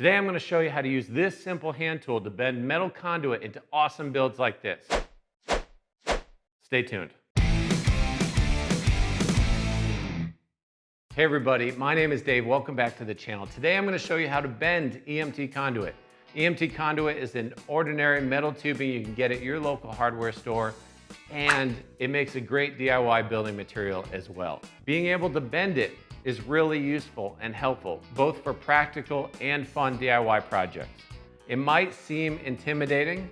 Today I'm gonna show you how to use this simple hand tool to bend metal conduit into awesome builds like this. Stay tuned. Hey everybody, my name is Dave. Welcome back to the channel. Today I'm gonna show you how to bend EMT conduit. EMT conduit is an ordinary metal tubing you can get at your local hardware store and it makes a great DIY building material as well. Being able to bend it is really useful and helpful, both for practical and fun DIY projects. It might seem intimidating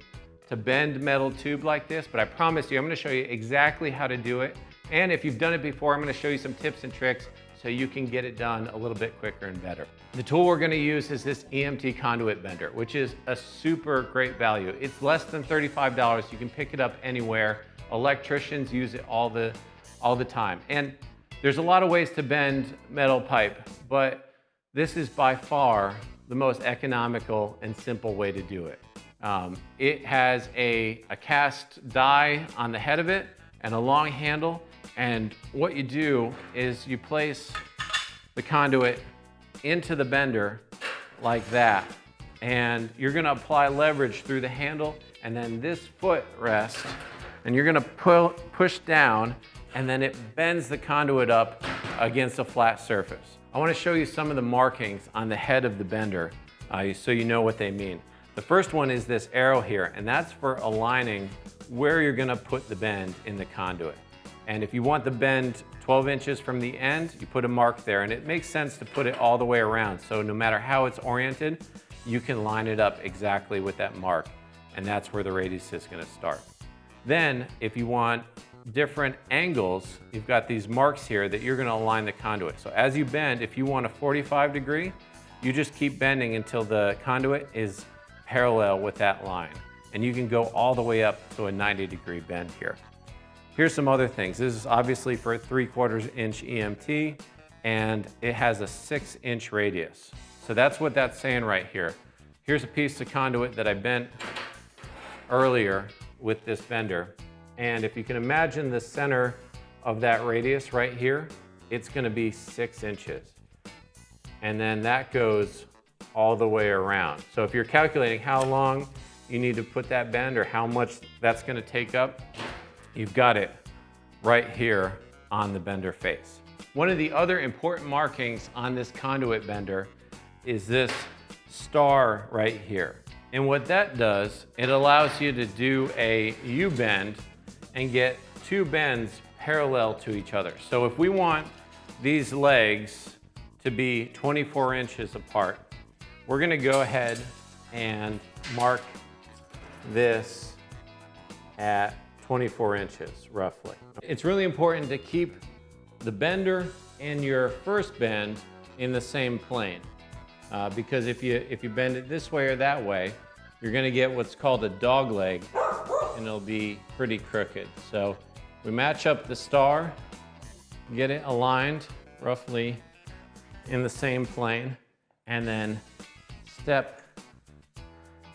to bend metal tube like this, but I promise you, I'm gonna show you exactly how to do it. And if you've done it before, I'm gonna show you some tips and tricks so you can get it done a little bit quicker and better. The tool we're gonna use is this EMT conduit bender, which is a super great value. It's less than $35. You can pick it up anywhere. Electricians use it all the, all the time. And there's a lot of ways to bend metal pipe, but this is by far the most economical and simple way to do it. Um, it has a, a cast die on the head of it and a long handle. And what you do is you place the conduit into the bender like that. And you're gonna apply leverage through the handle and then this foot rest and you're gonna pull, push down and then it bends the conduit up against a flat surface. I wanna show you some of the markings on the head of the bender uh, so you know what they mean. The first one is this arrow here, and that's for aligning where you're gonna put the bend in the conduit. And if you want the bend 12 inches from the end, you put a mark there, and it makes sense to put it all the way around. So no matter how it's oriented, you can line it up exactly with that mark, and that's where the radius is gonna start. Then, if you want different angles, you've got these marks here that you're gonna align the conduit. So as you bend, if you want a 45 degree, you just keep bending until the conduit is parallel with that line. And you can go all the way up to a 90 degree bend here. Here's some other things. This is obviously for a 3 quarters inch EMT and it has a 6 inch radius. So that's what that's saying right here. Here's a piece of conduit that I bent earlier with this bender and if you can imagine the center of that radius right here, it's gonna be six inches. And then that goes all the way around. So if you're calculating how long you need to put that bend or how much that's gonna take up, you've got it right here on the bender face. One of the other important markings on this conduit bender is this star right here. And what that does, it allows you to do a U-bend and get two bends parallel to each other. So if we want these legs to be 24 inches apart, we're gonna go ahead and mark this at 24 inches roughly. It's really important to keep the bender and your first bend in the same plane. Uh, because if you, if you bend it this way or that way, you're gonna get what's called a dog leg and it'll be pretty crooked. So we match up the star, get it aligned roughly in the same plane, and then step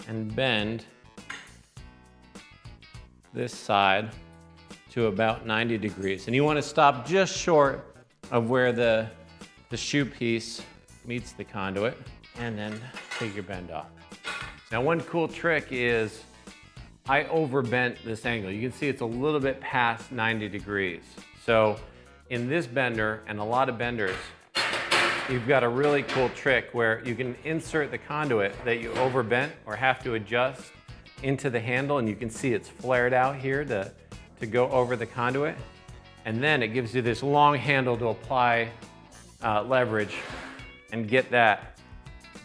and bend this side to about 90 degrees. And you want to stop just short of where the, the shoe piece meets the conduit, and then take your bend off. Now one cool trick is I overbent this angle. You can see it's a little bit past 90 degrees. So in this bender and a lot of benders, you've got a really cool trick where you can insert the conduit that you overbent or have to adjust into the handle and you can see it's flared out here to, to go over the conduit. And then it gives you this long handle to apply uh, leverage and get that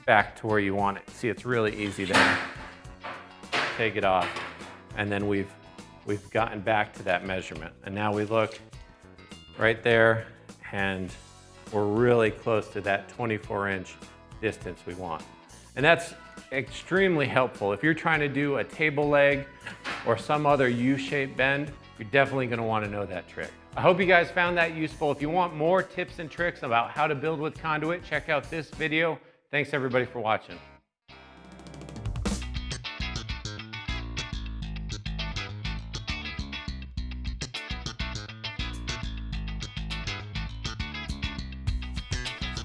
back to where you want it. See, it's really easy there. Take it off and then we've, we've gotten back to that measurement. And now we look right there and we're really close to that 24 inch distance we want. And that's extremely helpful. If you're trying to do a table leg or some other U-shaped bend, you're definitely gonna to want to know that trick. I hope you guys found that useful. If you want more tips and tricks about how to build with conduit, check out this video. Thanks everybody for watching.